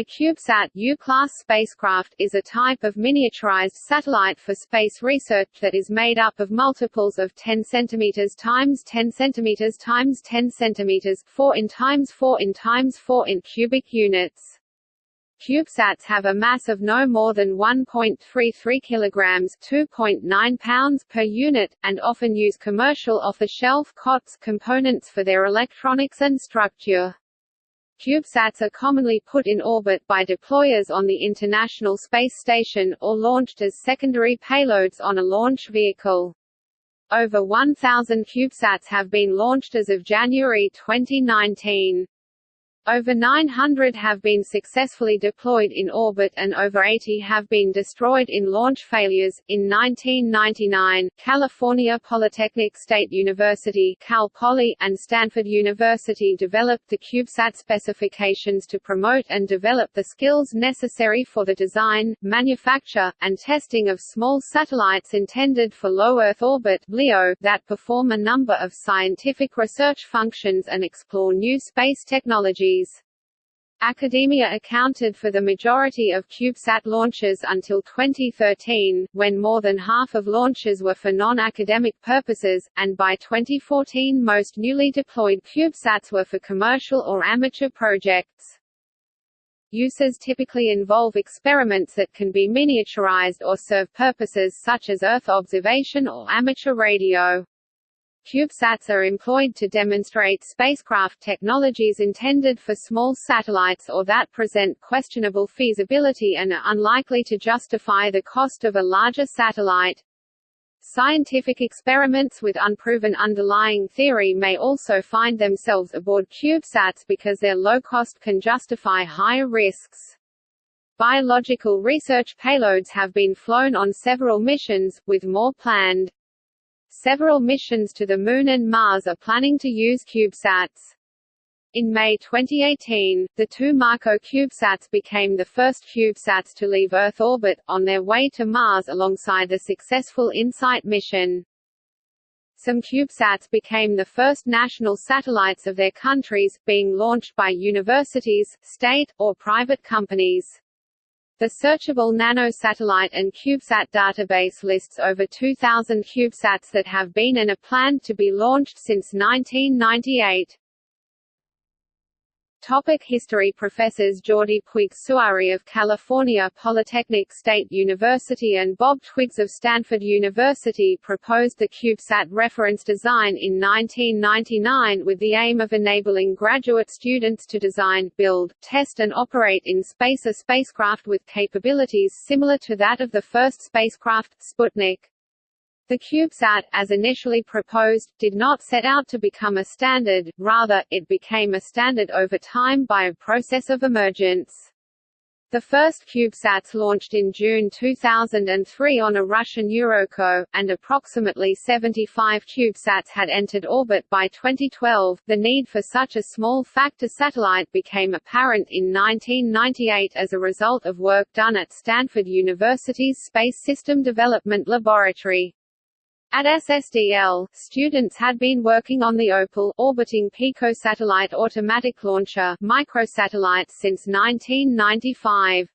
A CubeSat U-class spacecraft is a type of miniaturized satellite for space research that is made up of multiples of 10 cm times 10 cm times 10 cm 4 in times 4 in times 4 in cubic units. CubeSats have a mass of no more than 1.33 kilograms (2.9 pounds) per unit, and often use commercial off-the-shelf COTS components for their electronics and structure. CubeSats are commonly put in orbit by deployers on the International Space Station, or launched as secondary payloads on a launch vehicle. Over 1,000 CubeSats have been launched as of January 2019. Over 900 have been successfully deployed in orbit and over 80 have been destroyed in launch failures. In 1999, California Polytechnic State University Cal Poly and Stanford University developed the CubeSat specifications to promote and develop the skills necessary for the design, manufacture, and testing of small satellites intended for low Earth orbit (LEO) that perform a number of scientific research functions and explore new space technologies Academia accounted for the majority of CubeSat launches until 2013, when more than half of launches were for non-academic purposes, and by 2014 most newly deployed CubeSats were for commercial or amateur projects. Uses typically involve experiments that can be miniaturized or serve purposes such as Earth observation or amateur radio. CubeSats are employed to demonstrate spacecraft technologies intended for small satellites or that present questionable feasibility and are unlikely to justify the cost of a larger satellite. Scientific experiments with unproven underlying theory may also find themselves aboard CubeSats because their low cost can justify higher risks. Biological research payloads have been flown on several missions, with more planned. Several missions to the Moon and Mars are planning to use CubeSats. In May 2018, the two MarCO CubeSats became the first CubeSats to leave Earth orbit, on their way to Mars alongside the successful InSight mission. Some CubeSats became the first national satellites of their countries, being launched by universities, state, or private companies. The Searchable Nanosatellite and CubeSat database lists over 2,000 CubeSats that have been and are planned to be launched since 1998. Topic History Professors Jordi Puig Suari of California Polytechnic State University and Bob Twiggs of Stanford University proposed the CubeSat reference design in 1999 with the aim of enabling graduate students to design, build, test and operate in space a spacecraft with capabilities similar to that of the first spacecraft, Sputnik. The CubeSat, as initially proposed, did not set out to become a standard, rather, it became a standard over time by a process of emergence. The first CubeSats launched in June 2003 on a Russian Eurockot, and approximately 75 CubeSats had entered orbit by 2012. The need for such a small factor satellite became apparent in 1998 as a result of work done at Stanford University's Space System Development Laboratory. At SSDL, students had been working on the Opal orbiting picosatellite automatic launcher microsatellites since 1995.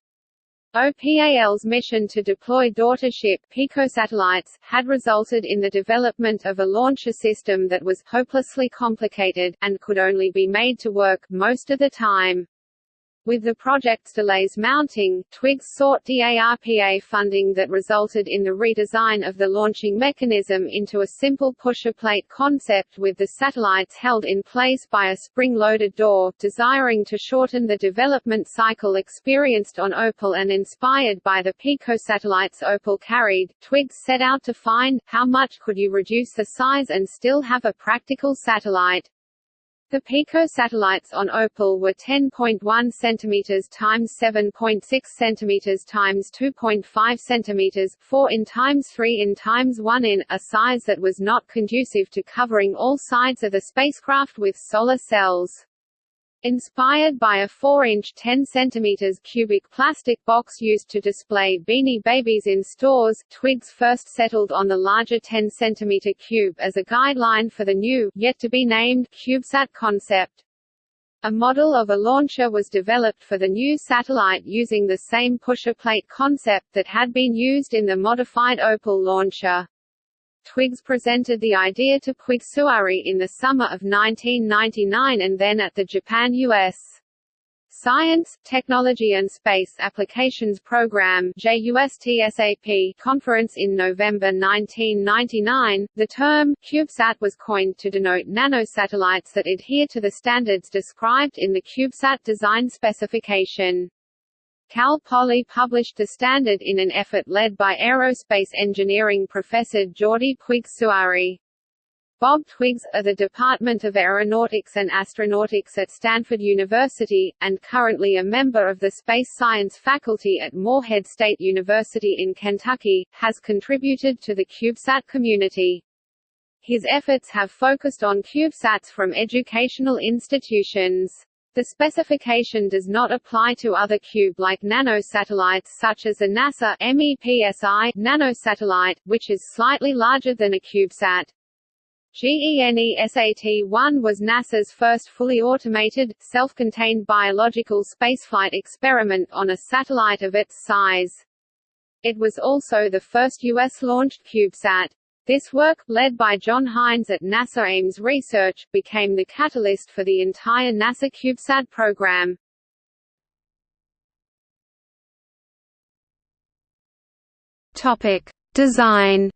OPAL's mission to deploy daughtership picosatellites had resulted in the development of a launcher system that was hopelessly complicated and could only be made to work most of the time. With the project's delays mounting, Twiggs sought DARPA funding that resulted in the redesign of the launching mechanism into a simple pusher plate concept with the satellites held in place by a spring-loaded door, desiring to shorten the development cycle experienced on Opal and inspired by the Pico satellites Opal carried, Twiggs set out to find, how much could you reduce the size and still have a practical satellite. The Pico satellites on Opal were 10.1 cm times 7.6 cm times 2.5 cm, 4 in times 3 in times 1 in, a size that was not conducive to covering all sides of the spacecraft with solar cells. Inspired by a 4-inch 10 cm cubic plastic box used to display Beanie Babies in stores, Twiggs first settled on the larger 10 cm cube as a guideline for the new, yet-to-be-named, CubeSat concept. A model of a launcher was developed for the new satellite using the same pusher plate concept that had been used in the modified Opal launcher. Twiggs presented the idea to Puig Suari in the summer of 1999 and then at the Japan-US Science, Technology and Space Applications Program JUSTSAP conference in November 1999, the term CubeSat was coined to denote nanosatellites that adhere to the standards described in the CubeSat design specification. Cal Poly published the standard in an effort led by aerospace engineering professor Jordi Puig Suari. Bob Twiggs, of the Department of Aeronautics and Astronautics at Stanford University, and currently a member of the Space Science faculty at Morehead State University in Kentucky, has contributed to the CubeSat community. His efforts have focused on CubeSats from educational institutions. The specification does not apply to other cube-like nanosatellites such as the NASA MEPSI nanosatellite, which is slightly larger than a CubeSat. GENESAT-1 was NASA's first fully automated, self-contained biological spaceflight experiment on a satellite of its size. It was also the first U.S.-launched CubeSat. This work, led by John Hines at NASA Ames Research, became the catalyst for the entire NASA CubeSat program. Topic: Design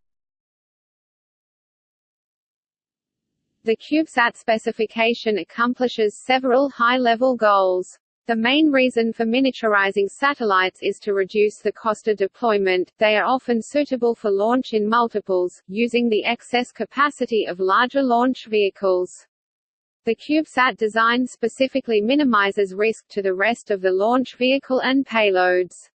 The CubeSat specification accomplishes several high-level goals. The main reason for miniaturizing satellites is to reduce the cost of deployment, they are often suitable for launch in multiples, using the excess capacity of larger launch vehicles. The CubeSat design specifically minimizes risk to the rest of the launch vehicle and payloads.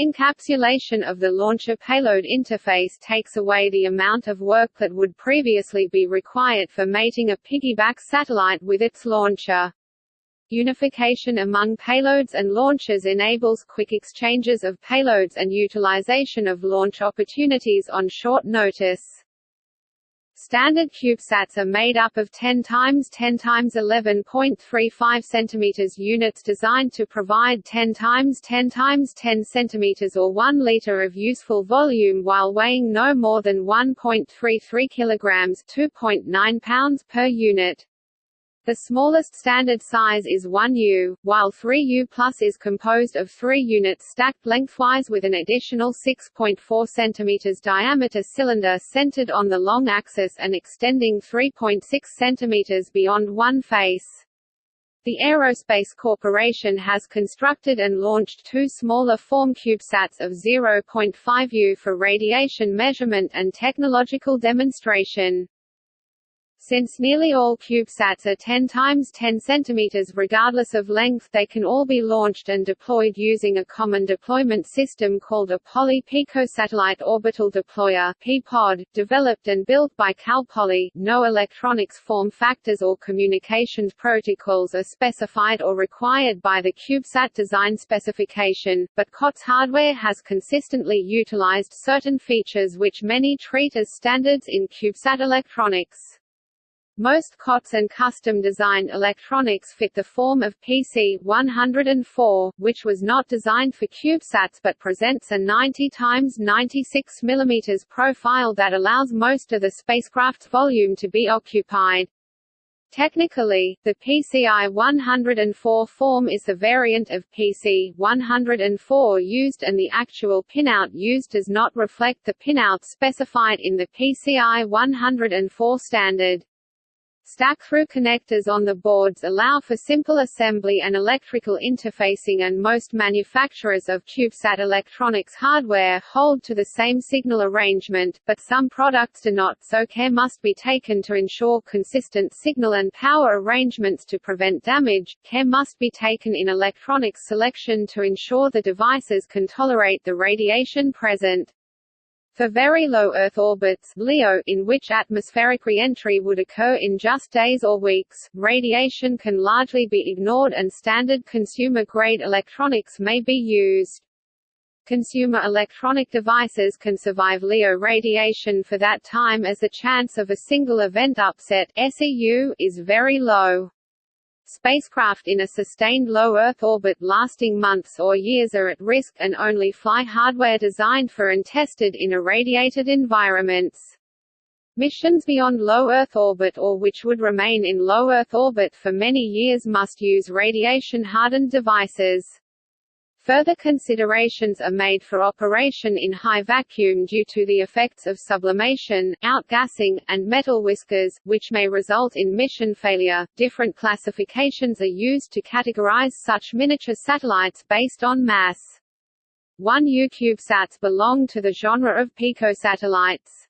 Encapsulation of the launcher payload interface takes away the amount of work that would previously be required for mating a piggyback satellite with its launcher. Unification among payloads and launchers enables quick exchanges of payloads and utilization of launch opportunities on short notice. Standard CubeSats are made up of 10 times 10 times 11.35 cm units designed to provide 10 times 10 times 10 cm or 1 liter of useful volume while weighing no more than 1.33 kg 2.9 pounds per unit. The smallest standard size is 1U, while 3U Plus is composed of three units stacked lengthwise with an additional 6.4 cm diameter cylinder centered on the long axis and extending 3.6 cm beyond one face. The Aerospace Corporation has constructed and launched two smaller form CubeSats of 0.5U for radiation measurement and technological demonstration. Since nearly all CubeSats are 10 times 10 cm regardless of length they can all be launched and deployed using a common deployment system called a Poly Picosatellite Orbital Deployer (PPOD), developed and built by Cal Poly. No electronics form factors or communications protocols are specified or required by the CubeSat design specification, but COTS hardware has consistently utilized certain features which many treat as standards in CubeSat electronics. Most COTS and custom-designed electronics fit the form of PC-104, which was not designed for CubeSats but presents a 90 x 96 mm profile that allows most of the spacecraft's volume to be occupied. Technically, the PCI-104 form is the variant of PC-104 used and the actual pinout used does not reflect the pinout specified in the PCI-104 standard. Stack-through connectors on the boards allow for simple assembly and electrical interfacing and most manufacturers of CubeSat electronics hardware hold to the same signal arrangement, but some products do not so care must be taken to ensure consistent signal and power arrangements to prevent damage, care must be taken in electronics selection to ensure the devices can tolerate the radiation present. For very low Earth orbits LEO, in which atmospheric re-entry would occur in just days or weeks, radiation can largely be ignored and standard consumer-grade electronics may be used. Consumer electronic devices can survive LEO radiation for that time as the chance of a single event upset SEU is very low. Spacecraft in a sustained low Earth orbit lasting months or years are at risk and only fly hardware designed for and tested in irradiated environments. Missions beyond low Earth orbit or which would remain in low Earth orbit for many years must use radiation-hardened devices. Further considerations are made for operation in high vacuum due to the effects of sublimation, outgassing, and metal whiskers, which may result in mission failure. Different classifications are used to categorize such miniature satellites based on mass. 1U CubeSats belong to the genre of picosatellites.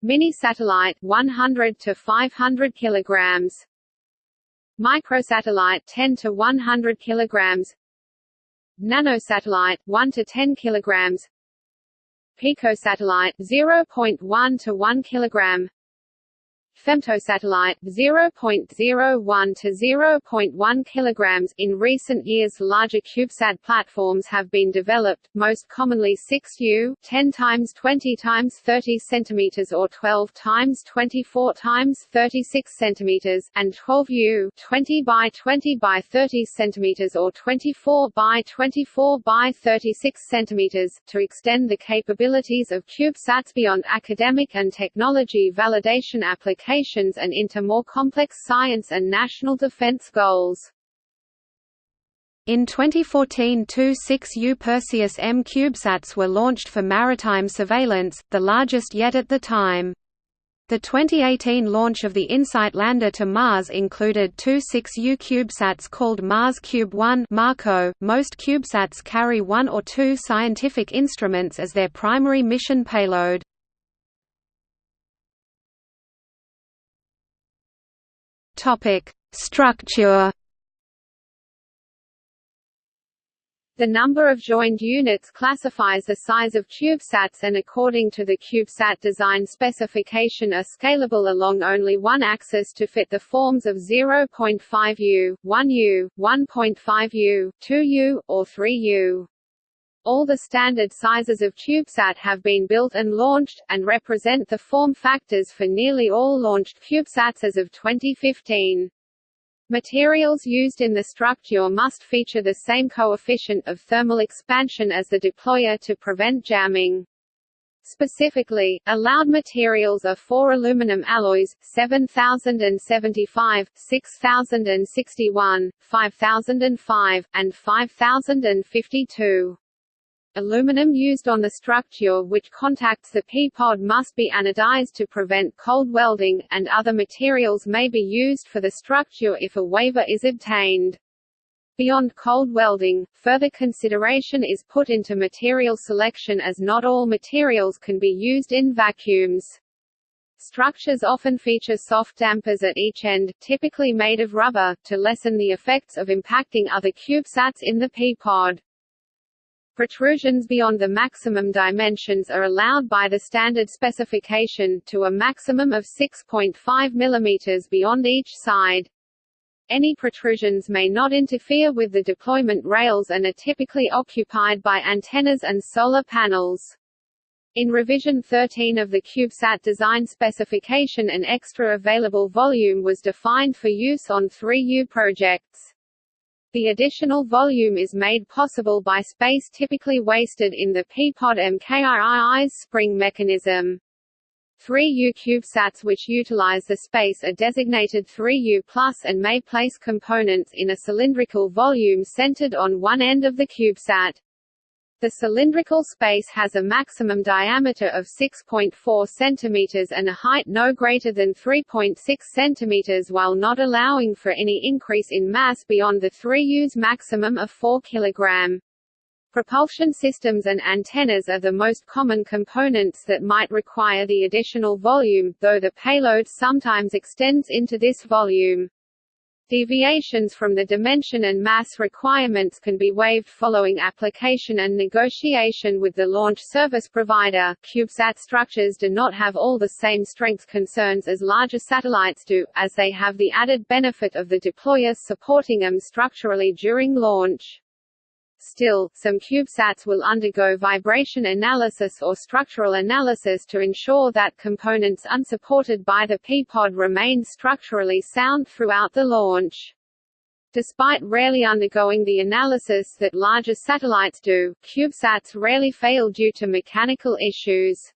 Mini satellite 100 to 500 kilograms. Microsatellite 10 to 100 kilograms nanosatellite 1 to 10 kilograms. Picosatellite 0.1 to 1 kilogram femtosatellite 0.01 to 0.1 kilograms. In recent years, larger CubeSat platforms have been developed, most commonly 6U, 10 times 20 times 30 centimeters or 12 times 24 times 36 centimeters, and 12U, 20 by 20 by 30 centimeters or 24 by 24 by 36 centimeters, to extend the capabilities of CubeSats beyond academic and technology validation applications and into more complex science and national defense goals. In 2014 two 6U Perseus M CubeSats were launched for maritime surveillance, the largest yet at the time. The 2018 launch of the InSight lander to Mars included two 6U CubeSats called Mars Cube 1 MarCO. .Most CubeSats carry one or two scientific instruments as their primary mission payload. Topic: Structure. The number of joined units classifies the size of CubeSats and according to the CubeSat design specification are scalable along only one axis to fit the forms of 0.5U, 1U, 1.5U, 2U, or 3U. All the standard sizes of CubeSat have been built and launched, and represent the form factors for nearly all launched CubeSats as of 2015. Materials used in the structure must feature the same coefficient of thermal expansion as the deployer to prevent jamming. Specifically, allowed materials are four aluminum alloys, 7075, 6061, 5005, and 5052. Aluminum used on the structure which contacts the P-pod must be anodized to prevent cold welding, and other materials may be used for the structure if a waiver is obtained. Beyond cold welding, further consideration is put into material selection as not all materials can be used in vacuums. Structures often feature soft dampers at each end, typically made of rubber, to lessen the effects of impacting other CubeSats in the P-pod. Protrusions beyond the maximum dimensions are allowed by the standard specification, to a maximum of 6.5 mm beyond each side. Any protrusions may not interfere with the deployment rails and are typically occupied by antennas and solar panels. In revision 13 of the CubeSat design specification an extra available volume was defined for use on 3U projects. The additional volume is made possible by space typically wasted in the P-pod MKII's spring mechanism. 3U CubeSats which utilize the space are designated 3U Plus and may place components in a cylindrical volume centered on one end of the CubeSat. The cylindrical space has a maximum diameter of 6.4 cm and a height no greater than 3.6 cm while not allowing for any increase in mass beyond the 3U's maximum of 4 kg. Propulsion systems and antennas are the most common components that might require the additional volume, though the payload sometimes extends into this volume. Deviations from the dimension and mass requirements can be waived following application and negotiation with the launch service provider. CubeSat structures do not have all the same strength concerns as larger satellites do, as they have the added benefit of the deployers supporting them structurally during launch. Still, some CubeSats will undergo vibration analysis or structural analysis to ensure that components unsupported by the P-pod remain structurally sound throughout the launch. Despite rarely undergoing the analysis that larger satellites do, CubeSats rarely fail due to mechanical issues.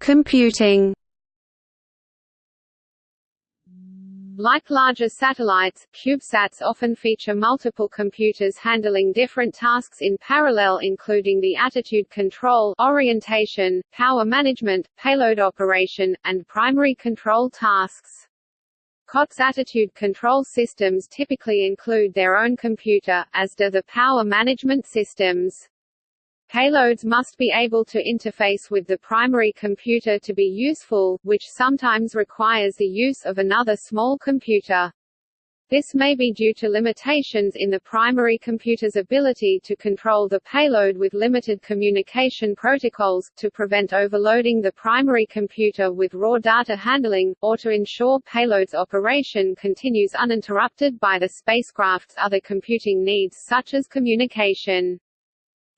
Computing. Like larger satellites, CubeSats often feature multiple computers handling different tasks in parallel including the attitude control orientation, power management, payload operation, and primary control tasks. COTS attitude control systems typically include their own computer, as do the power management systems. Payloads must be able to interface with the primary computer to be useful, which sometimes requires the use of another small computer. This may be due to limitations in the primary computer's ability to control the payload with limited communication protocols, to prevent overloading the primary computer with raw data handling, or to ensure payload's operation continues uninterrupted by the spacecraft's other computing needs such as communication.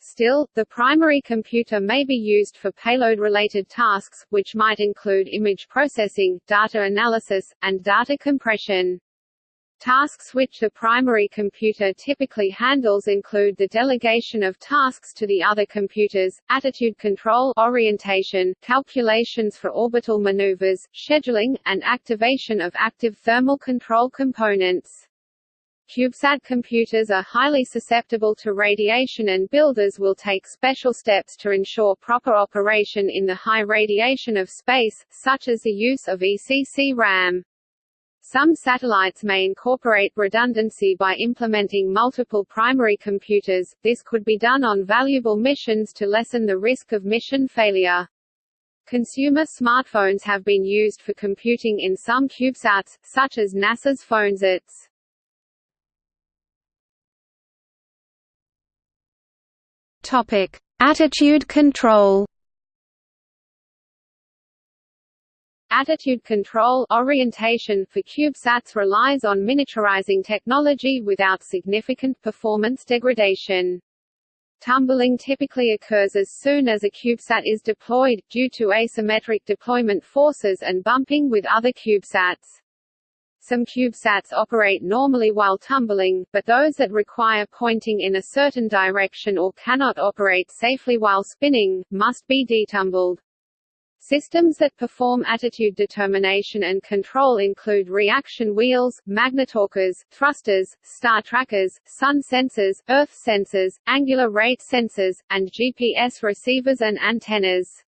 Still, the primary computer may be used for payload-related tasks, which might include image processing, data analysis, and data compression. Tasks which the primary computer typically handles include the delegation of tasks to the other computers, attitude control orientation, calculations for orbital maneuvers, scheduling, and activation of active thermal control components. CubeSat computers are highly susceptible to radiation and builders will take special steps to ensure proper operation in the high radiation of space, such as the use of ECC RAM. Some satellites may incorporate redundancy by implementing multiple primary computers, this could be done on valuable missions to lessen the risk of mission failure. Consumer smartphones have been used for computing in some CubeSats, such as NASA's PhoneSats. Attitude control. Attitude control orientation for CubeSats relies on miniaturizing technology without significant performance degradation. Tumbling typically occurs as soon as a CubeSat is deployed, due to asymmetric deployment forces and bumping with other CubeSats. Some CubeSats operate normally while tumbling, but those that require pointing in a certain direction or cannot operate safely while spinning, must be detumbled. Systems that perform attitude determination and control include reaction wheels, magnetorquers, thrusters, star trackers, sun sensors, earth sensors, angular rate sensors, and GPS receivers and antennas.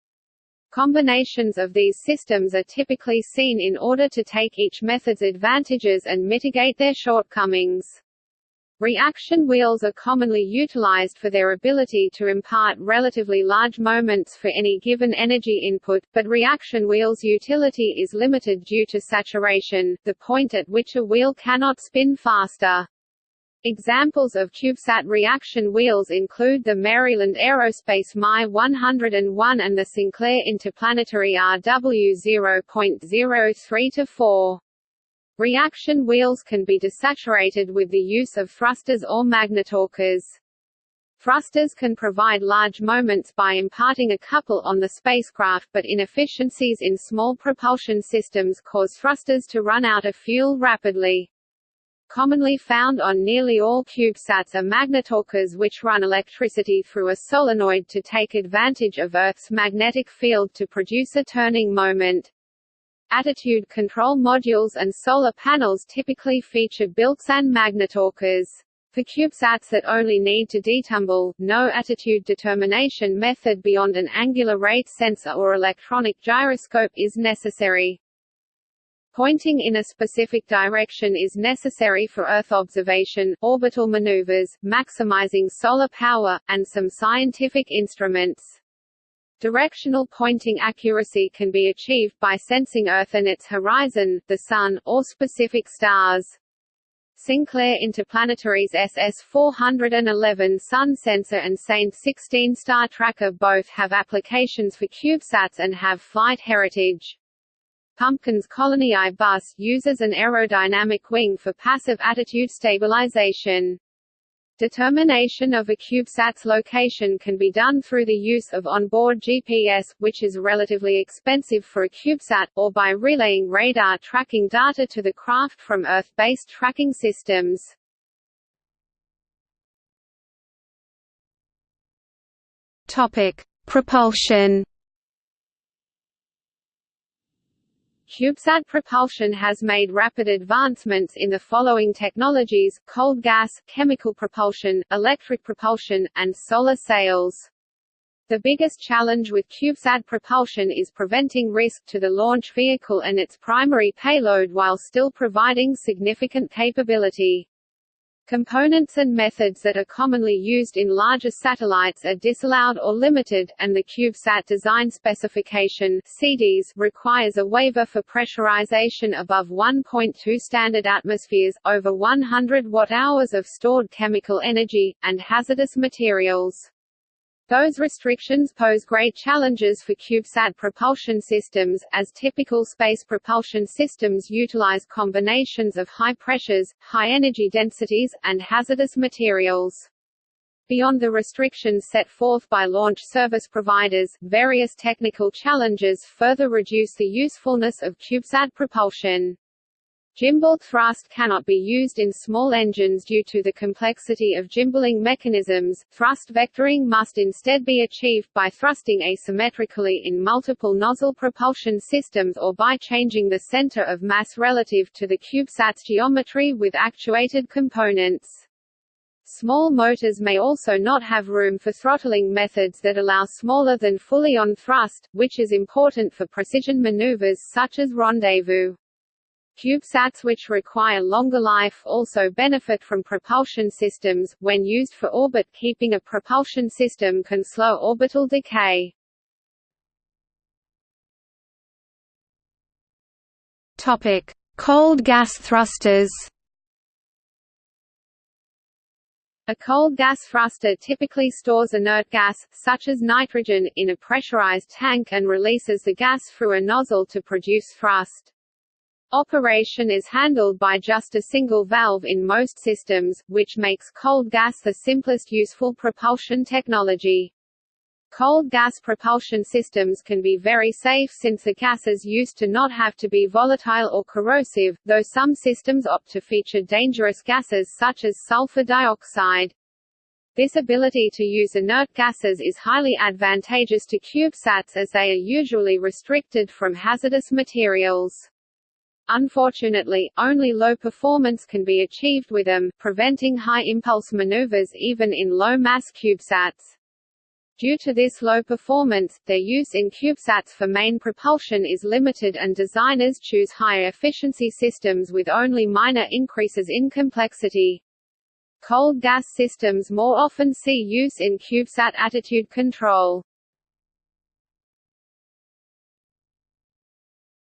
Combinations of these systems are typically seen in order to take each method's advantages and mitigate their shortcomings. Reaction wheels are commonly utilized for their ability to impart relatively large moments for any given energy input, but reaction wheels' utility is limited due to saturation, the point at which a wheel cannot spin faster. Examples of CubeSat reaction wheels include the Maryland Aerospace MAI-101 and the Sinclair Interplanetary RW 0.03-4. Reaction wheels can be desaturated with the use of thrusters or magnetorquers. Thrusters can provide large moments by imparting a couple on the spacecraft but inefficiencies in small propulsion systems cause thrusters to run out of fuel rapidly. Commonly found on nearly all CubeSats are magnetorquers which run electricity through a solenoid to take advantage of Earth's magnetic field to produce a turning moment. Attitude control modules and solar panels typically feature built-in magnetorquers. For CubeSats that only need to detumble, no attitude determination method beyond an angular rate sensor or electronic gyroscope is necessary. Pointing in a specific direction is necessary for Earth observation, orbital maneuvers, maximizing solar power, and some scientific instruments. Directional pointing accuracy can be achieved by sensing Earth and its horizon, the Sun, or specific stars. Sinclair Interplanetary's SS-411 Sun Sensor and ST-16 Star Tracker both have applications for CubeSats and have flight heritage. Pumpkin's Colony I bus uses an aerodynamic wing for passive attitude stabilization. Determination of a CubeSat's location can be done through the use of onboard GPS, which is relatively expensive for a CubeSat, or by relaying radar tracking data to the craft from Earth-based tracking systems. Topic: Propulsion CubeSat propulsion has made rapid advancements in the following technologies, cold gas, chemical propulsion, electric propulsion, and solar sails. The biggest challenge with CubeSat propulsion is preventing risk to the launch vehicle and its primary payload while still providing significant capability. Components and methods that are commonly used in larger satellites are disallowed or limited, and the CubeSat design specification CDS requires a waiver for pressurization above 1.2 standard atmospheres, over 100 watt-hours of stored chemical energy, and hazardous materials. Those restrictions pose great challenges for CubeSat propulsion systems, as typical space propulsion systems utilize combinations of high pressures, high energy densities, and hazardous materials. Beyond the restrictions set forth by launch service providers, various technical challenges further reduce the usefulness of CubeSat propulsion. Gimbal thrust cannot be used in small engines due to the complexity of gimbaling mechanisms. Thrust vectoring must instead be achieved by thrusting asymmetrically in multiple nozzle propulsion systems or by changing the center of mass relative to the CubeSat's geometry with actuated components. Small motors may also not have room for throttling methods that allow smaller than fully on thrust, which is important for precision maneuvers such as rendezvous. CubeSats which require longer life also benefit from propulsion systems, when used for orbit keeping a propulsion system can slow orbital decay. Topic: Cold gas thrusters. A cold gas thruster typically stores inert gas, such as nitrogen, in a pressurized tank and releases the gas through a nozzle to produce thrust. Operation is handled by just a single valve in most systems, which makes cold gas the simplest useful propulsion technology. Cold gas propulsion systems can be very safe since the gases used to not have to be volatile or corrosive, though some systems opt to feature dangerous gases such as sulfur dioxide. This ability to use inert gases is highly advantageous to CubeSats as they are usually restricted from hazardous materials. Unfortunately, only low performance can be achieved with them, preventing high-impulse maneuvers even in low-mass CubeSats. Due to this low performance, their use in CubeSats for main propulsion is limited and designers choose higher efficiency systems with only minor increases in complexity. Cold gas systems more often see use in CubeSat attitude control.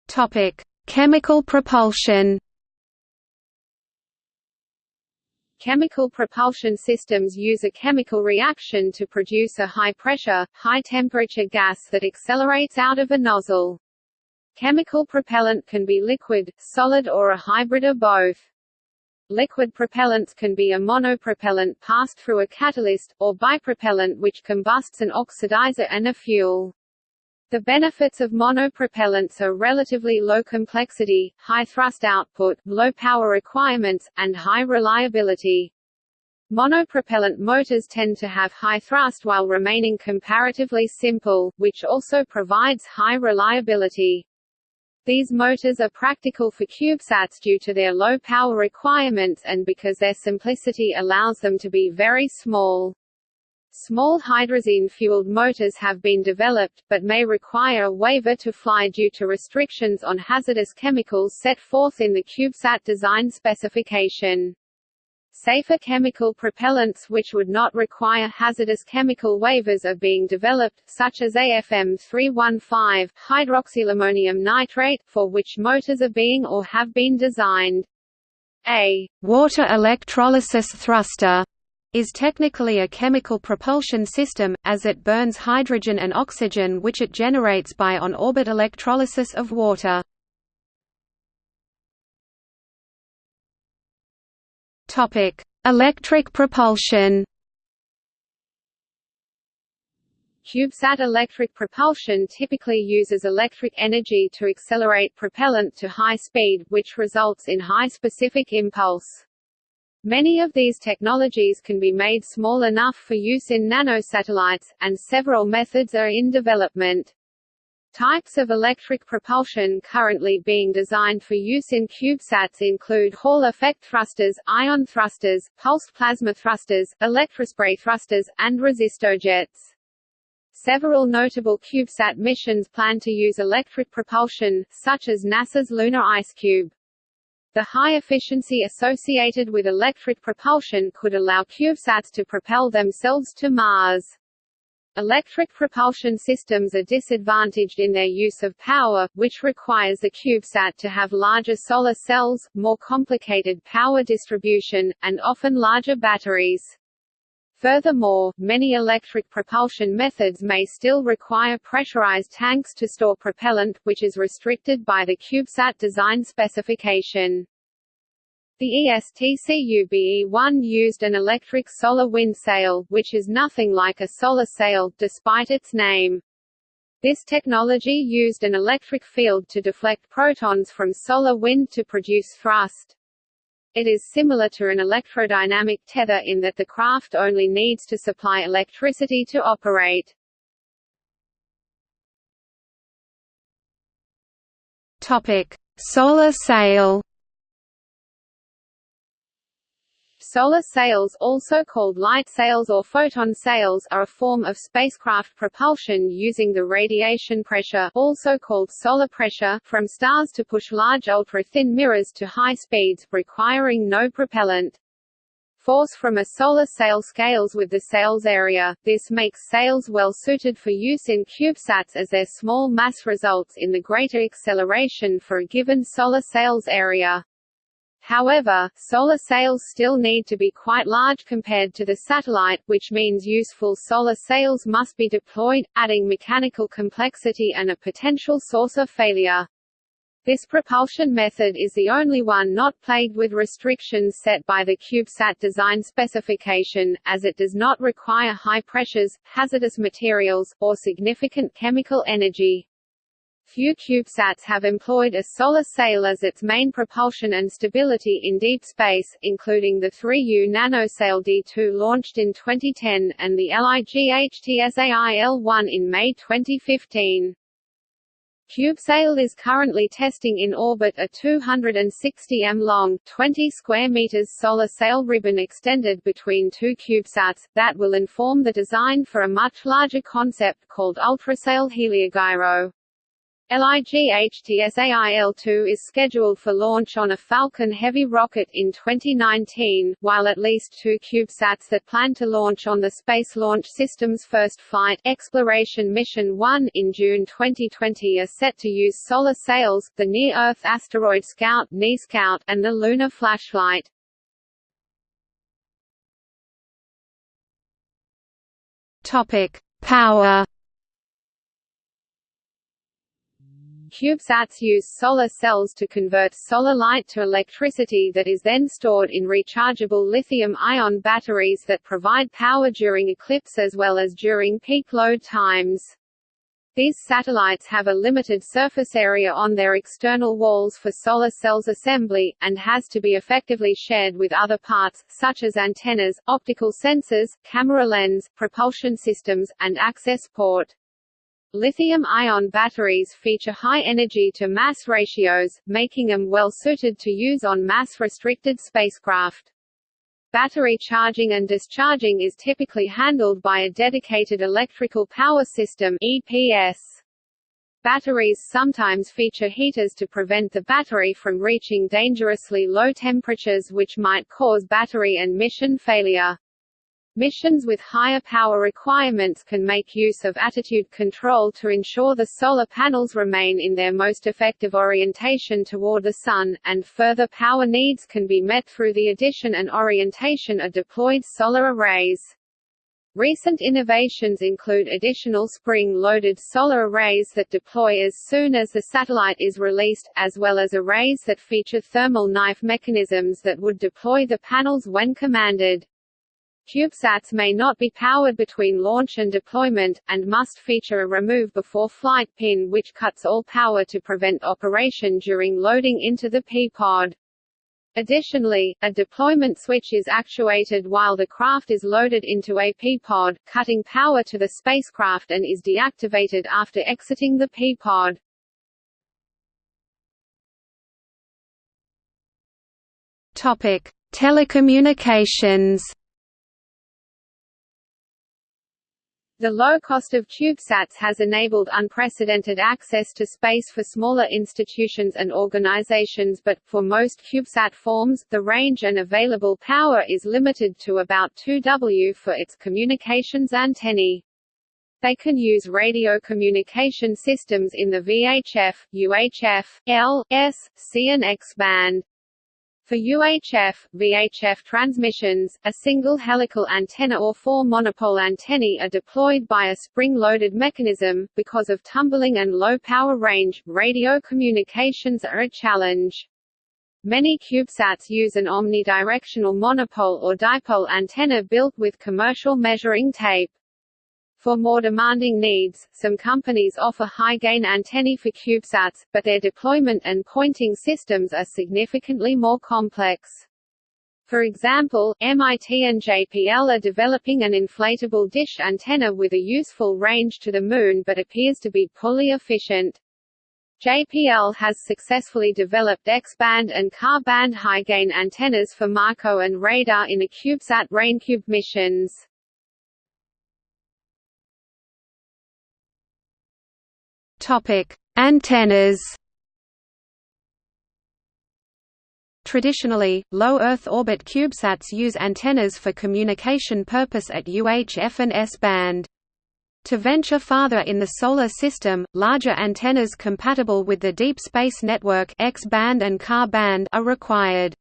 Topic: Chemical propulsion Chemical propulsion systems use a chemical reaction to produce a high-pressure, high-temperature gas that accelerates out of a nozzle. Chemical propellant can be liquid, solid or a hybrid of both. Liquid propellants can be a monopropellant passed through a catalyst, or bipropellant which combusts an oxidizer and a fuel. The benefits of monopropellants are relatively low complexity, high thrust output, low power requirements, and high reliability. Monopropellant motors tend to have high thrust while remaining comparatively simple, which also provides high reliability. These motors are practical for CubeSats due to their low power requirements and because their simplicity allows them to be very small. Small hydrazine-fueled motors have been developed, but may require a waiver to fly due to restrictions on hazardous chemicals set forth in the CubeSat design specification. Safer chemical propellants which would not require hazardous chemical waivers are being developed, such as AFM 315, hydroxylammonium nitrate, for which motors are being or have been designed. A water electrolysis thruster is technically a chemical propulsion system, as it burns hydrogen and oxygen which it generates by on-orbit electrolysis of water. Electric propulsion CubeSat electric propulsion typically uses electric energy to accelerate propellant to high speed, which results in high specific impulse. Many of these technologies can be made small enough for use in nanosatellites, and several methods are in development. Types of electric propulsion currently being designed for use in CubeSats include Hall effect thrusters, ion thrusters, pulsed plasma thrusters, electrospray thrusters, and resistojets. Several notable CubeSat missions plan to use electric propulsion, such as NASA's Lunar IceCube. The high efficiency associated with electric propulsion could allow CubeSats to propel themselves to Mars. Electric propulsion systems are disadvantaged in their use of power, which requires the CubeSat to have larger solar cells, more complicated power distribution, and often larger batteries. Furthermore, many electric propulsion methods may still require pressurized tanks to store propellant, which is restricted by the CubeSat design specification. The ESTCUBE-1 used an electric solar wind sail, which is nothing like a solar sail, despite its name. This technology used an electric field to deflect protons from solar wind to produce thrust. It is similar to an electrodynamic tether in that the craft only needs to supply electricity to operate. Topic: Solar sail. Solar sails, also called light sails or photon sails, are a form of spacecraft propulsion using the radiation pressure also called solar pressure from stars to push large ultra-thin mirrors to high speeds, requiring no propellant. Force from a solar sail scales with the sail's area, this makes sails well suited for use in CubeSats as their small mass results in the greater acceleration for a given solar sail's area. However, solar sails still need to be quite large compared to the satellite, which means useful solar sails must be deployed, adding mechanical complexity and a potential source of failure. This propulsion method is the only one not plagued with restrictions set by the CubeSat design specification, as it does not require high pressures, hazardous materials, or significant chemical energy. Few CubeSats have employed a solar sail as its main propulsion and stability in deep space, including the 3U nanosail D2 launched in 2010, and the LightSail-1 in May 2015. CubeSail is currently testing in orbit a 260 m long, 20 square meters solar sail ribbon extended between two CubeSats, that will inform the design for a much larger concept called Ultrasail Heliogyro. LightSail-2 is scheduled for launch on a Falcon Heavy rocket in 2019, while at least two CubeSats that plan to launch on the Space Launch System's first flight Exploration Mission 1 in June 2020 are set to use solar sails, the Near-Earth Asteroid Scout (NEASCOUT) and the Lunar Flashlight. Power CubeSats use solar cells to convert solar light to electricity that is then stored in rechargeable lithium-ion batteries that provide power during eclipse as well as during peak load times. These satellites have a limited surface area on their external walls for solar cells assembly, and has to be effectively shared with other parts, such as antennas, optical sensors, camera lens, propulsion systems, and access port. Lithium-ion batteries feature high energy-to-mass ratios, making them well suited to use on mass-restricted spacecraft. Battery charging and discharging is typically handled by a dedicated electrical power system EPS. Batteries sometimes feature heaters to prevent the battery from reaching dangerously low temperatures which might cause battery and mission failure. Missions with higher power requirements can make use of attitude control to ensure the solar panels remain in their most effective orientation toward the Sun, and further power needs can be met through the addition and orientation of deployed solar arrays. Recent innovations include additional spring-loaded solar arrays that deploy as soon as the satellite is released, as well as arrays that feature thermal knife mechanisms that would deploy the panels when commanded. CubeSats may not be powered between launch and deployment, and must feature a remove before flight pin which cuts all power to prevent operation during loading into the P-pod. Additionally, a deployment switch is actuated while the craft is loaded into a P-pod, cutting power to the spacecraft and is deactivated after exiting the P-pod. Telecommunications The low cost of CubeSats has enabled unprecedented access to space for smaller institutions and organizations but, for most CubeSat forms, the range and available power is limited to about 2 W for its communications antennae. They can use radio communication systems in the VHF, UHF, L, S, C and X band. For UHF, VHF transmissions, a single helical antenna or four monopole antennae are deployed by a spring-loaded mechanism. Because of tumbling and low power range, radio communications are a challenge. Many CubeSats use an omnidirectional monopole or dipole antenna built with commercial measuring tape. For more demanding needs, some companies offer high-gain antennae for CubeSats, but their deployment and pointing systems are significantly more complex. For example, MIT and JPL are developing an inflatable dish antenna with a useful range to the Moon but appears to be poorly efficient. JPL has successfully developed X-band and Ka-band high-gain antennas for MarCO and radar in a CubeSat RainCube missions. Topic: Antennas. Traditionally, low Earth orbit CubeSats use antennas for communication purpose at UHF and S-band. To venture farther in the Solar System, larger antennas compatible with the Deep Space Network X-band and Ka-band are required.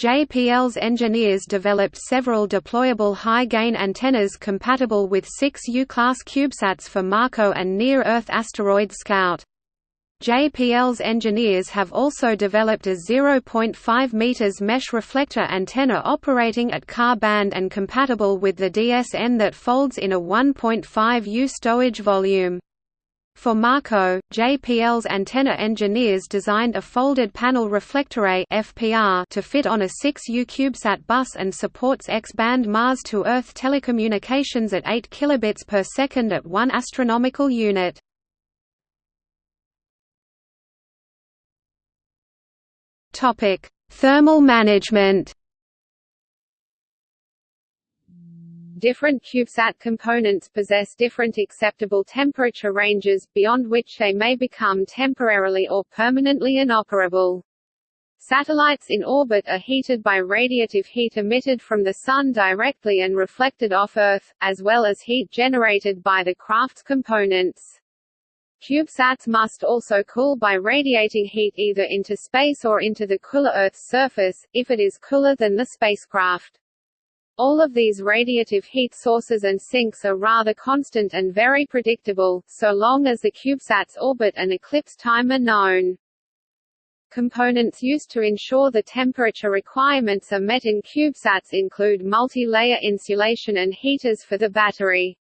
JPL's engineers developed several deployable high-gain antennas compatible with six U-class CubeSats for MarCO and Near-Earth Asteroid Scout. JPL's engineers have also developed a 0.5 meters mesh reflector antenna operating at Ka-band and compatible with the DSN that folds in a 1.5 U stowage volume. For MarCO, JPL's antenna engineers designed a folded panel reflectarray (FPR) to fit on a 6U CubeSat bus and supports X-band Mars to Earth telecommunications at 8 kilobits per second at 1 astronomical unit. Topic: Thermal management. Different CubeSat components possess different acceptable temperature ranges, beyond which they may become temporarily or permanently inoperable. Satellites in orbit are heated by radiative heat emitted from the Sun directly and reflected off Earth, as well as heat generated by the craft's components. CubeSats must also cool by radiating heat either into space or into the cooler Earth's surface, if it is cooler than the spacecraft. All of these radiative heat sources and sinks are rather constant and very predictable, so long as the CubeSat's orbit and eclipse time are known. Components used to ensure the temperature requirements are met in CubeSats include multi-layer insulation and heaters for the battery.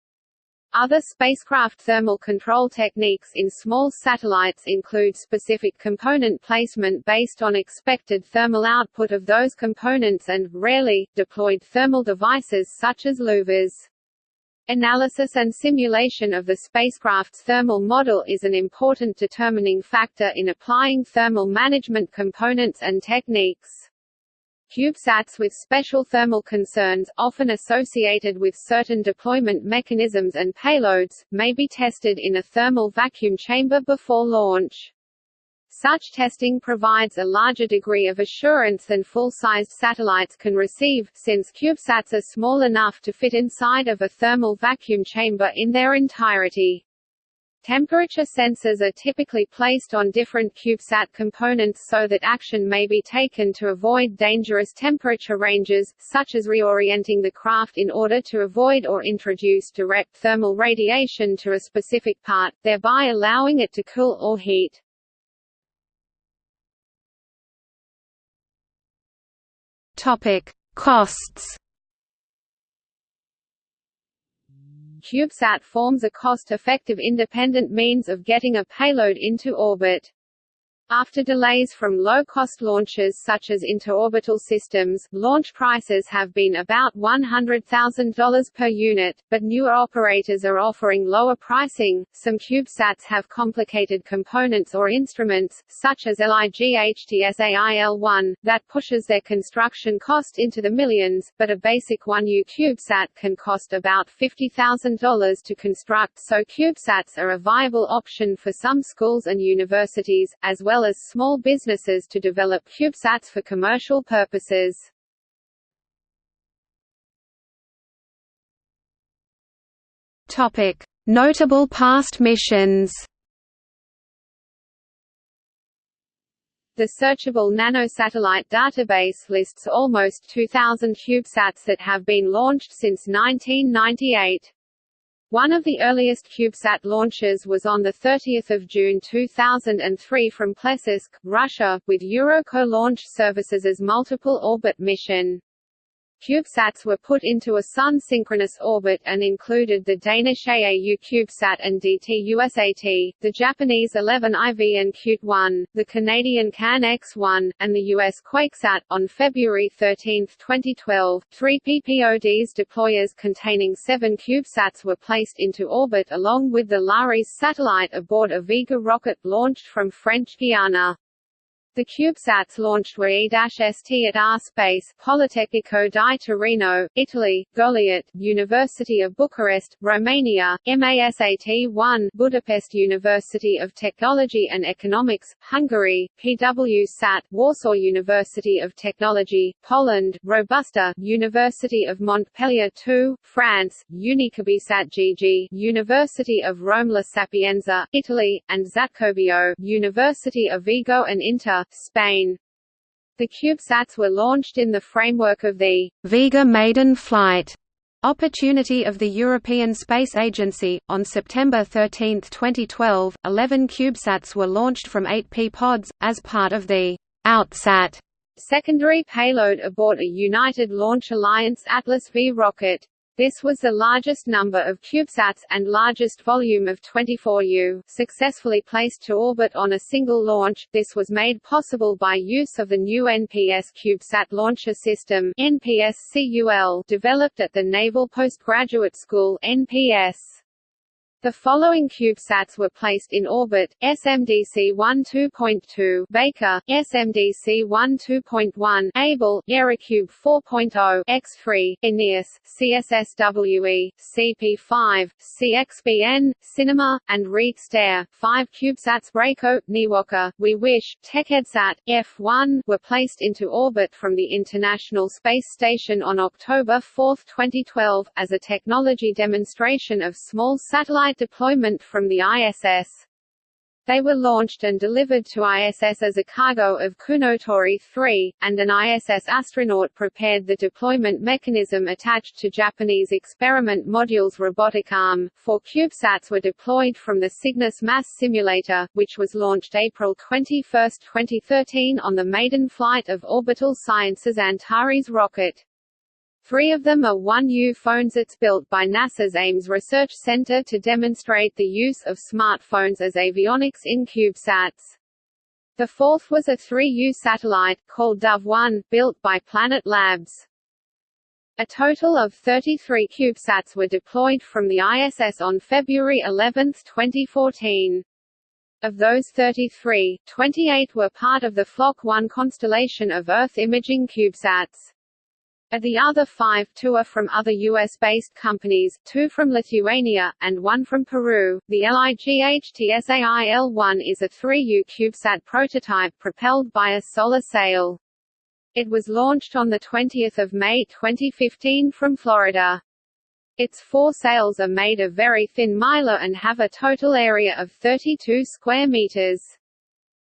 Other spacecraft thermal control techniques in small satellites include specific component placement based on expected thermal output of those components and, rarely, deployed thermal devices such as louvers. Analysis and simulation of the spacecraft's thermal model is an important determining factor in applying thermal management components and techniques. CubeSats with special thermal concerns, often associated with certain deployment mechanisms and payloads, may be tested in a thermal vacuum chamber before launch. Such testing provides a larger degree of assurance than full-sized satellites can receive, since CubeSats are small enough to fit inside of a thermal vacuum chamber in their entirety. Temperature sensors are typically placed on different CubeSat components so that action may be taken to avoid dangerous temperature ranges, such as reorienting the craft in order to avoid or introduce direct thermal radiation to a specific part, thereby allowing it to cool or heat. Topic: Costs CubeSat forms a cost-effective independent means of getting a payload into orbit. After delays from low-cost launches such as interorbital systems, launch prices have been about $100,000 per unit, but newer operators are offering lower pricing. Some CubeSats have complicated components or instruments, such as LIGHTSAIL-1, that pushes their construction cost into the millions, but a basic 1U CubeSat can cost about $50,000 to construct so CubeSats are a viable option for some schools and universities, as well well as small businesses to develop CubeSats for commercial purposes. Notable past missions. The searchable nanosatellite database lists almost 2,000 CubeSats that have been launched since 1998. One of the earliest CubeSat launches was on 30 June 2003 from Plesetsk, Russia, with Eurockot Launch Services' multiple orbit mission. CubeSats were put into a Sun-synchronous orbit and included the Danish AAU CubeSat and DT-USAT, the Japanese 11IV and CUTE-1, the Canadian CAN X-1, and the US QuakeSat. On February 13, 2012, three PPODs deployers containing seven CubeSats were placed into orbit along with the LARES satellite aboard a Vega rocket launched from French Guiana. The CubeSats launched were E-ST at R-Space, Politecnico di Torino, Italy, Goliat, University of Bucharest, Romania, MASAT-1, Budapest University of Technology and Economics, Hungary, PW-SAT, Warsaw University of Technology, Poland, Robusta, University of Montpellier 2, France, UniCubeSat-GG, University of Rome La Sapienza, Italy, and XaTcobeo, University of Vigo and INTA, Spain. The CubeSats were launched in the framework of the Vega Maiden Flight opportunity of the European Space Agency. On September 13, 2012, 11 CubeSats were launched from 8P pods, as part of the OutSat secondary payload aboard a United Launch Alliance Atlas V rocket. This was the largest number of CubeSats, and largest volume of 24U, successfully placed to orbit on a single launch. This was made possible by use of the new NPS CubeSat Launcher System NPS-CUL, developed at the Naval Postgraduate School NPS. The following CubeSats were placed in orbit: SMDC-1 2.2 Baker, SMDC-1 2.1 Able, Aerocube 4.0 X3; Aeneas, CSSWE, CP5, CXBN, Cinema, and Reed Stare. Five CubeSats Braco, Niwoka, We Wish, TechEdsat, F1 were placed into orbit from the International Space Station on October 4, 2012, as a technology demonstration of small satellite deployment from the ISS. They were launched and delivered to ISS as a cargo of Kounotori 3, and an ISS astronaut prepared the deployment mechanism attached to Japanese experiment module's robotic arm. Four CubeSats were deployed from the Cygnus Mass Simulator, which was launched April 21, 2013 on the maiden flight of Orbital Sciences Antares rocket. Three of them are 1U PhoneSats built by NASA's Ames Research Center to demonstrate the use of smartphones as avionics in CubeSats. The fourth was a 3U satellite, called Dove-1, built by Planet Labs. A total of 33 CubeSats were deployed from the ISS on February 11, 2014. Of those 33, 28 were part of the Flock 1 constellation of Earth imaging CubeSats. Of the other five, two are from other US-based companies, two from Lithuania, and one from Peru. The LIGHTSAIL-1 is a 3U CubeSat prototype propelled by a solar sail. It was launched on 20 May 2015 from Florida. Its four sails are made of very thin mylar and have a total area of 32 square meters.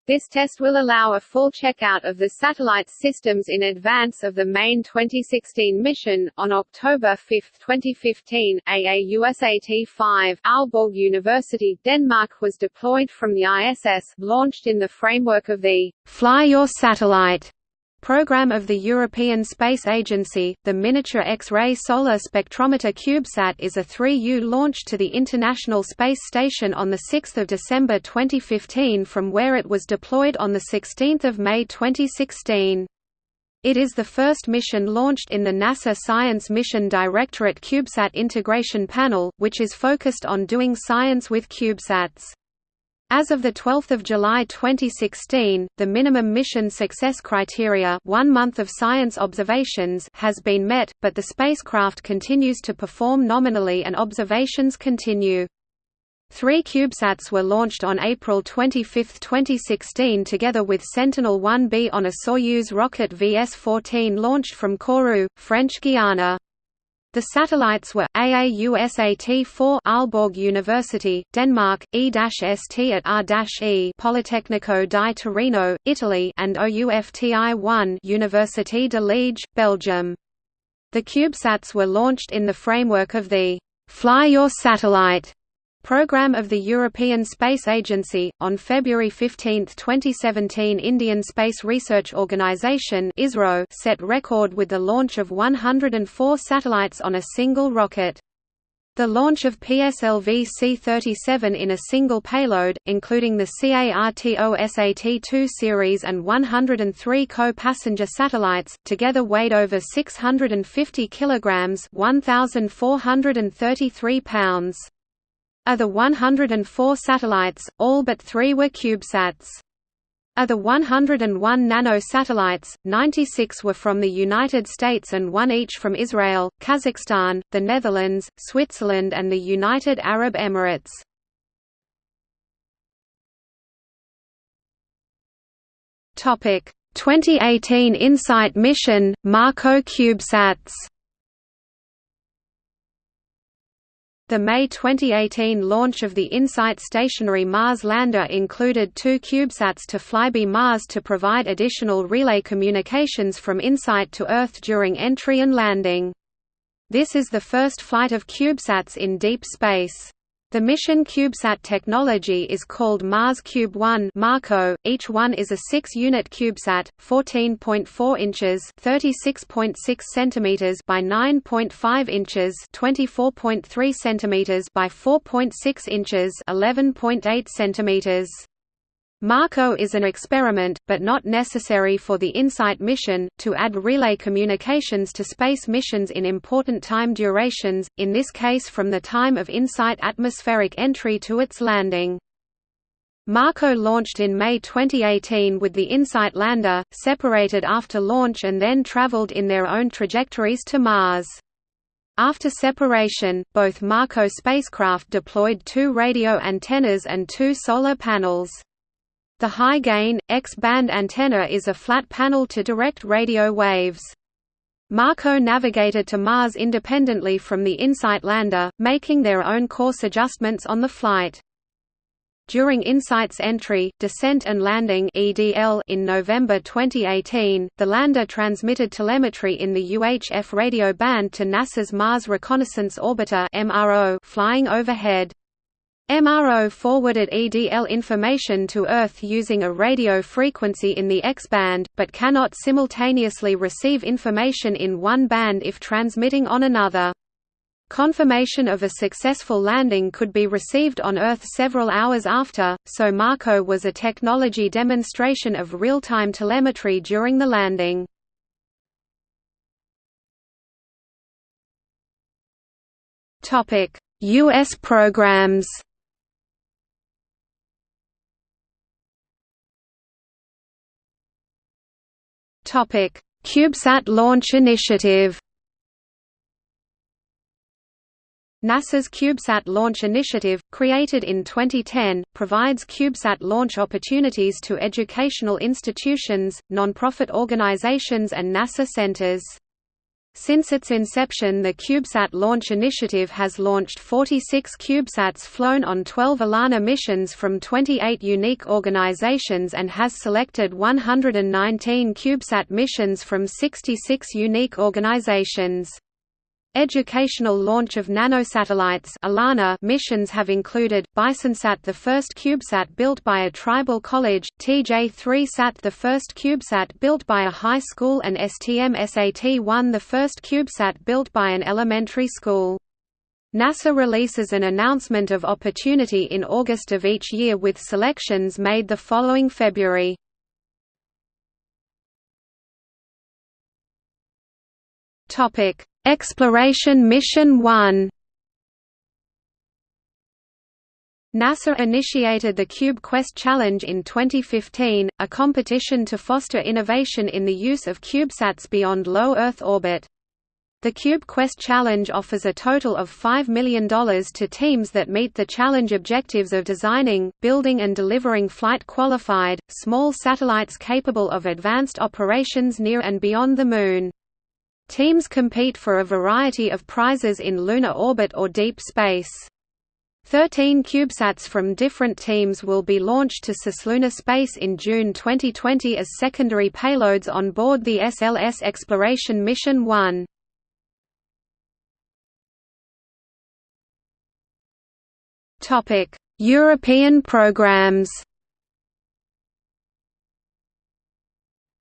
This test will allow a full checkout of the satellite's systems in advance of the main 2016 mission. On October 5, 2015, AAUSAT-5 Aalborg University, Denmark was deployed from the ISS, launched in the framework of the Fly Your Satellite Program of the European Space Agency, the Miniature X-ray Solar Spectrometer CubeSat is a 3U launch to the International Space Station on 6 December 2015 from where it was deployed on 16 May 2016. It is the first mission launched in the NASA Science Mission Directorate CubeSat Integration Panel, which is focused on doing science with CubeSats. As of 12 July 2016, the minimum mission success criteria one month of science observations has been met, but the spacecraft continues to perform nominally and observations continue. Three CubeSats were launched on April 25, 2016 together with Sentinel-1B on a Soyuz rocket VS-14 launched from Kourou, French Guiana. The satellites were AAUSAT-4 Aalborg University, Denmark, E-ST at R-E Politecnico di Torino, Italy, and OUFTI-1 Université de Liège, Belgium. The CubeSats were launched in the framework of the Fly Your Satellite Program of the European Space Agency. On February 15, 2017, Indian Space Research Organisation (ISRO) set record with the launch of 104 satellites on a single rocket. The launch of PSLV C-37 in a single payload, including the CARTOSAT-2 series and 103 co-passenger satellites, together weighed over 650 kilograms (1,433 pounds). Of the 104 satellites, all but three were CubeSats. Of the 101 nano satellites, 96 were from the United States and one each from Israel, Kazakhstan, the Netherlands, Switzerland and the United Arab Emirates. Topic: 2018 InSight mission, MarCO CubeSats The May 2018 launch of the InSight stationary Mars lander included two CubeSats to flyby Mars to provide additional relay communications from InSight to Earth during entry and landing. This is the first flight of CubeSats in deep space. The mission CubeSat technology is called Mars Cube 1 MarCO. Each one is a 6-unit CubeSat, 14.4 inches (36.6 centimeters) by 9.5 inches (24.3 centimeters) by 4.6 inches (11.8 centimeters). MarCO is an experiment, but not necessary for the InSight mission, to add relay communications to space missions in important time durations, in this case from the time of InSight atmospheric entry to its landing. MarCO launched in May 2018 with the InSight lander, separated after launch and then traveled in their own trajectories to Mars. After separation, both MarCO spacecraft deployed two radio antennas and two solar panels. The high-gain, X-band antenna is a flat panel to direct radio waves. MarCO navigated to Mars independently from the InSight lander, making their own course adjustments on the flight. During InSight's entry, descent and landing (EDL) in November 2018, the lander transmitted telemetry in the UHF radio band to NASA's Mars Reconnaissance Orbiter (MRO) flying overhead. MRO forwarded EDL information to Earth using a radio frequency in the X-band, but cannot simultaneously receive information in one band if transmitting on another. Confirmation of a successful landing could be received on Earth several hours after, so MarCO was a technology demonstration of real-time telemetry during the landing. U.S. programs Topic: CubeSat Launch Initiative. NASA's CubeSat Launch Initiative, created in 2010, provides CubeSat launch opportunities to educational institutions, nonprofit organizations and NASA centers. Since its inception the CubeSat Launch Initiative has launched 46 CubeSats flown on 12 ELaNa missions from 28 unique organizations and has selected 119 CubeSat missions from 66 unique organizations. Educational launch of nanosatellites ELaNa missions have included, BisonSat the first CubeSat built by a tribal college, TJ-3SAT the first CubeSat built by a high school and STM-SAT-1 the first CubeSat built by an elementary school. NASA releases an announcement of opportunity in August of each year with selections made the following February. Topic Exploration Mission 1 NASA initiated the Cube Quest Challenge in 2015, a competition to foster innovation in the use of CubeSats beyond low Earth orbit. The Cube Quest Challenge offers a total of $5 million to teams that meet the challenge objectives of designing, building and delivering flight-qualified, small satellites capable of advanced operations near and beyond the Moon. Teams compete for a variety of prizes in lunar orbit or deep space. Thirteen CubeSats from different teams will be launched to cislunar space in June 2020 as secondary payloads on board the SLS Exploration Mission 1. European programs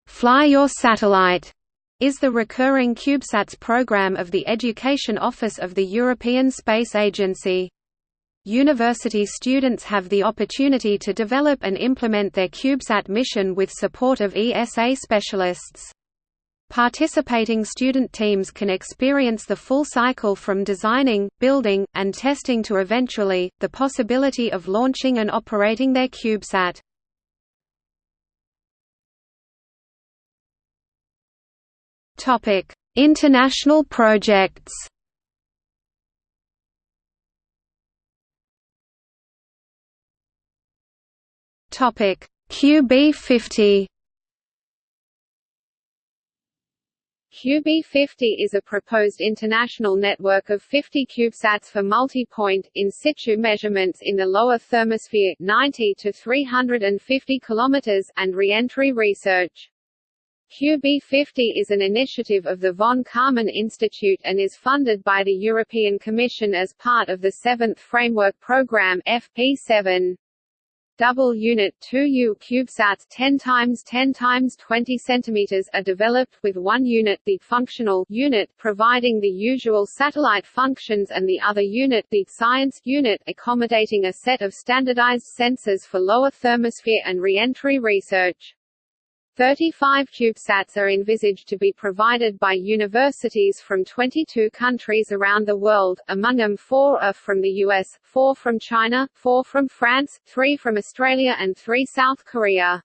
Fly Your Satellite is the recurring CubeSats program of the Education Office of the European Space Agency. University students have the opportunity to develop and implement their CubeSat mission with support of ESA specialists. Participating student teams can experience the full cycle from designing, building, and testing to eventually, the possibility of launching and operating their CubeSat. Topic: International projects. Topic: QB50. QB50 is a proposed international network of 50 CubeSats for multi-point, in situ measurements in the lower thermosphere 90 to 350 km and re-entry research. QB50 is an initiative of the von Karman Institute and is funded by the European Commission as part of the Seventh Framework Programme FP7. Double Unit 2U CubeSats 10 times 10 times 20 cm are developed with one unit the functional unit providing the usual satellite functions and the other unit the science unit accommodating a set of standardized sensors for lower thermosphere and re-entry research. 35 CubeSats are envisaged to be provided by universities from 22 countries around the world, among them four are from the US, four from China, four from France, three from Australia and three South Korea.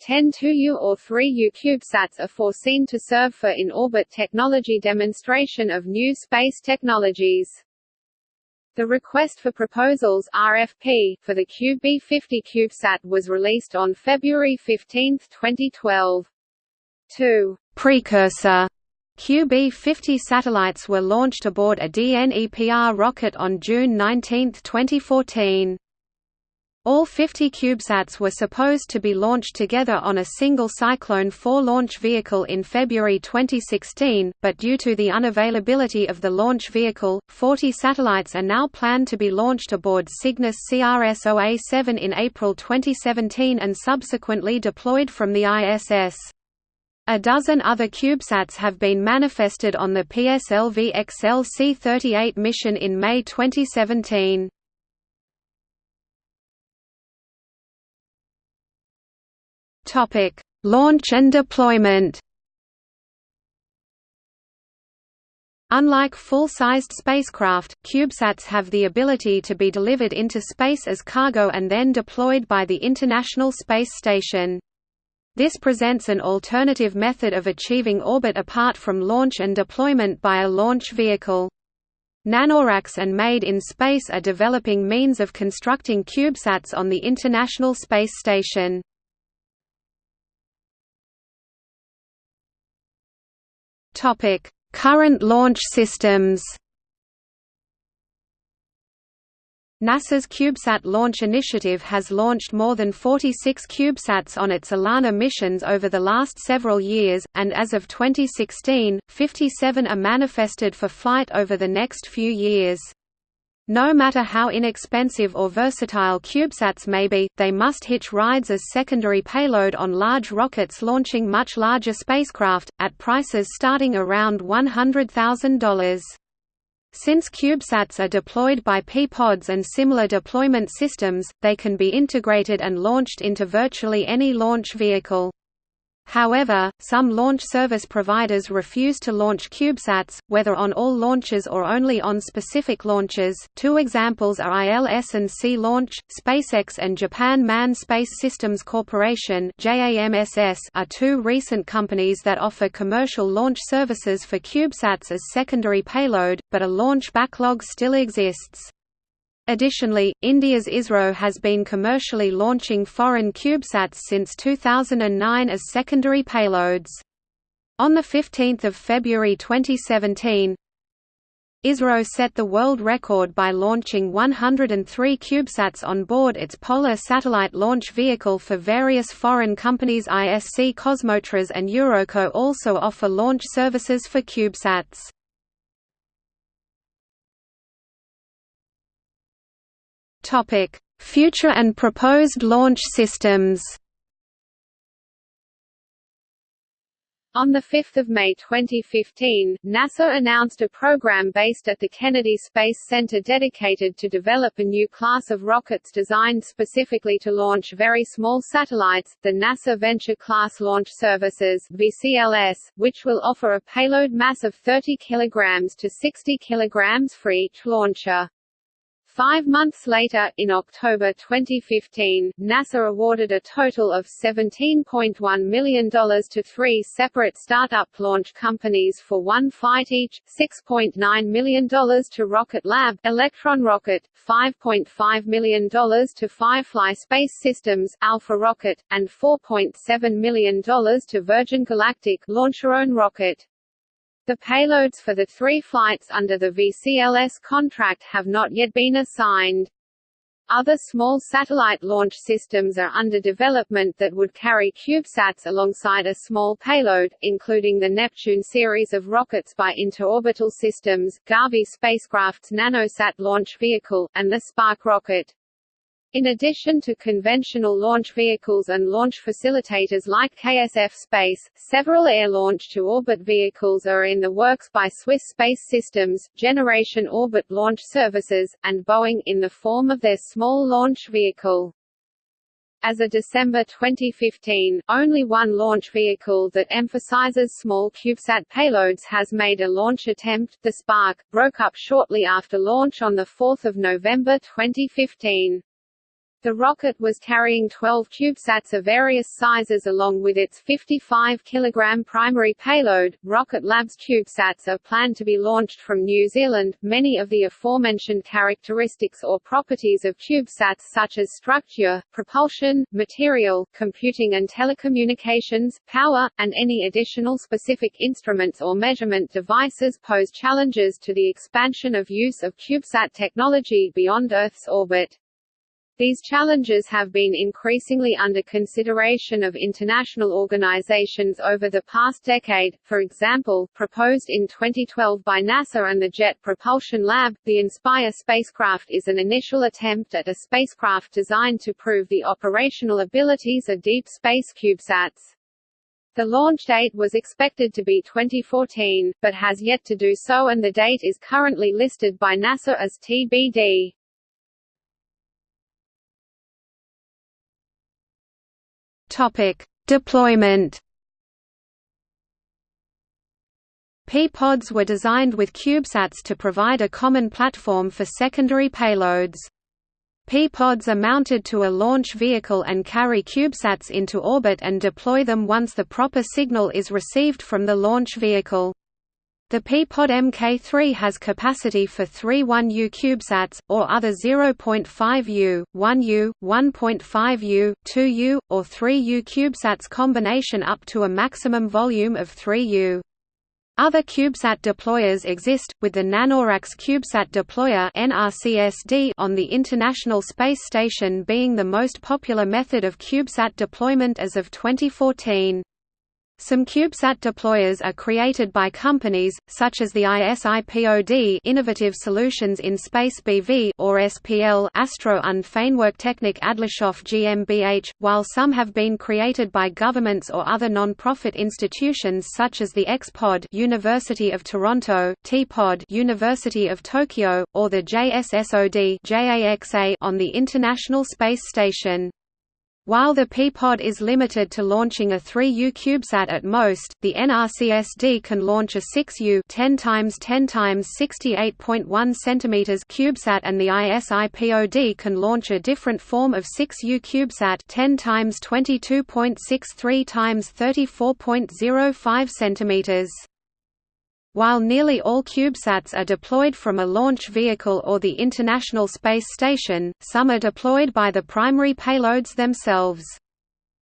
10 2U or 3U CubeSats are foreseen to serve for in-orbit technology demonstration of new space technologies. The request for proposals RFP for the QB50 CubeSat was released on February 15, 2012. Two precursor QB50 satellites were launched aboard a DNEPR rocket on June 19, 2014. All 50 CubeSats were supposed to be launched together on a single Cyclone 4 launch vehicle in February 2016, but due to the unavailability of the launch vehicle, 40 satellites are now planned to be launched aboard Cygnus CRS-OA-7 in April 2017 and subsequently deployed from the ISS. A dozen other CubeSats have been manifested on the PSLV XL C-38 mission in May 2017. Topic: Launch and deployment. Unlike full-sized spacecraft, CubeSats have the ability to be delivered into space as cargo and then deployed by the International Space Station. This presents an alternative method of achieving orbit apart from launch and deployment by a launch vehicle. Nanoracks and Made in Space are developing means of constructing CubeSats on the International Space Station. Topic: Current launch systems NASA's CubeSat launch initiative has launched more than 46 CubeSats on its ELaNa missions over the last several years, and as of 2016, 57 are manifested for flight over the next few years. No matter how inexpensive or versatile CubeSats may be, they must hitch rides as secondary payload on large rockets launching much larger spacecraft, at prices starting around $100,000. Since CubeSats are deployed by P-pods and similar deployment systems, they can be integrated and launched into virtually any launch vehicle. However, some launch service providers refuse to launch CubeSats, whether on all launches or only on specific launches. Two examples are ILS&C Launch, SpaceX and Japan Manned Space Systems Corporation (JAMSS) are two recent companies that offer commercial launch services for CubeSats as secondary payload, but a launch backlog still exists. Additionally, India's ISRO has been commercially launching foreign CubeSats since 2009 as secondary payloads. On 15 February 2017, ISRO set the world record by launching 103 CubeSats on board its Polar satellite launch vehicle for various foreign companies ISC Kosmotras and Eurockot also offer launch services for CubeSats. Topic: Future and proposed launch systems. On 5 May 2015, NASA announced a program based at the Kennedy Space Center dedicated to develop a new class of rockets designed specifically to launch very small satellites, the NASA Venture Class Launch Services VCLS, which will offer a payload mass of 30 kg to 60 kg for each launcher. Five months later, in October 2015, NASA awarded a total of $17.1 million to three separate startup launch companies for one flight each, $6.9 million to Rocket Lab, Electron Rocket, $5.5 million to Firefly Space Systems, Alpha Rocket, and $4.7 million to Virgin Galactic, LauncherOne Rocket. The payloads for the three flights under the VCLS contract have not yet been assigned. Other small satellite launch systems are under development that would carry CubeSats alongside a small payload, including the Neptune series of rockets by Interorbital Systems, Garvey spacecraft's nanosat launch vehicle, and the Spark rocket. In addition to conventional launch vehicles and launch facilitators like KSF Space, several air-launch-to-orbit vehicles are in the works by Swiss Space Systems, Generation Orbit Launch Services, and Boeing in the form of their small launch vehicle. As of December 2015, only one launch vehicle that emphasizes small CubeSat payloads has made a launch attempt, the Spark, broke up shortly after launch on 4 November 2015. The rocket was carrying 12 CubeSats of various sizes along with its 55 kg primary payload. Rocket Lab's CubeSats are planned to be launched from New Zealand. Many of the aforementioned characteristics or properties of CubeSats such as structure, propulsion, material, computing and telecommunications, power, and any additional specific instruments or measurement devices pose challenges to the expansion of use of CubeSat technology beyond Earth's orbit. These challenges have been increasingly under consideration of international organizations over the past decade, for example, proposed in 2012 by NASA and the Jet Propulsion Lab, the Inspire spacecraft is an initial attempt at a spacecraft designed to prove the operational abilities of deep space CubeSats. The launch date was expected to be 2014, but has yet to do so and the date is currently listed by NASA as TBD. Topic: Deployment. P-pods were designed with CubeSats to provide a common platform for secondary payloads. P-pods are mounted to a launch vehicle and carry CubeSats into orbit and deploy them once the proper signal is received from the launch vehicle. The P-Pod Mk3 has capacity for three 1U CubeSats, or other 0.5U, 1U, 1.5U, 2U, or 3U CubeSats combination up to a maximum volume of 3U. Other CubeSat deployers exist, with the Nanoracks CubeSat deployer on the International Space Station being the most popular method of CubeSat deployment as of 2014. Some CubeSat deployers are created by companies, such as the ISIPOD Innovative Solutions in Space BV or SPL Astro und Feinwerktechnik Adlershof GmbH, while some have been created by governments or other non-profit institutions such as the XPOD University of Toronto, TPOD University of Tokyo, or the JSSOD on the International Space Station. While the P-Pod is limited to launching a 3U CubeSat at most, the NRCSD can launch a 6U 10 times 10 times 68.1 cm CubeSat and the ISIPOD can launch a different form of 6U CubeSat 10 times 22.63 times 34.05 cm. While nearly all CubeSats are deployed from a launch vehicle or the International Space Station, some are deployed by the primary payloads themselves.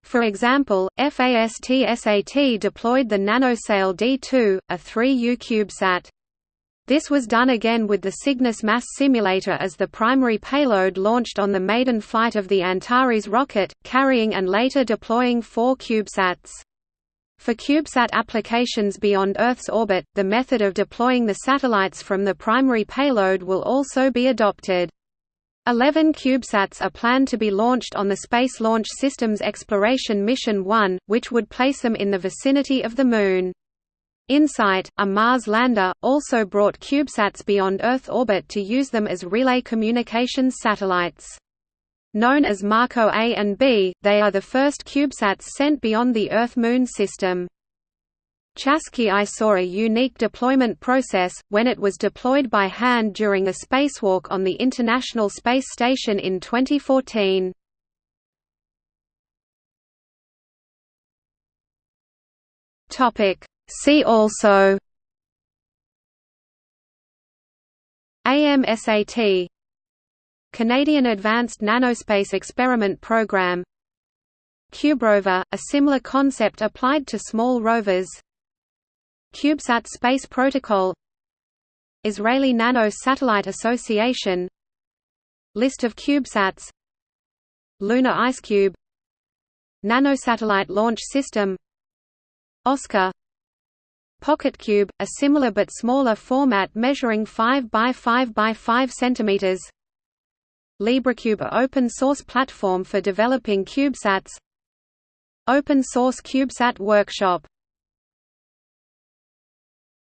For example, FAST-SAT deployed the NanoSail D2, a 3U CubeSat. This was done again with the Cygnus mass simulator as the primary payload launched on the maiden flight of the Antares rocket, carrying and later deploying four CubeSats. For CubeSat applications beyond Earth's orbit, the method of deploying the satellites from the primary payload will also be adopted. Eleven CubeSats are planned to be launched on the Space Launch System's Exploration Mission 1, which would place them in the vicinity of the Moon. InSight, a Mars lander, also brought CubeSats beyond Earth orbit to use them as relay communications satellites. Known as MarCO A and B, they are the first CubeSats sent beyond the Earth-Moon system. Chasqui I saw a unique deployment process, when it was deployed by hand during a spacewalk on the International Space Station in 2014. See also AMSAT Canadian Advanced Nanospace Experiment Program. CubeRover, a similar concept applied to small rovers. CubeSat Space Protocol. Israeli Nano Satellite Association. List of CubeSats. Lunar IceCube Nanosatellite Launch System. Oscar. PocketCube, a similar but smaller format measuring 5 by 5 by 5 cm LibreCube – open source platform for developing CubeSats Open source CubeSat Workshop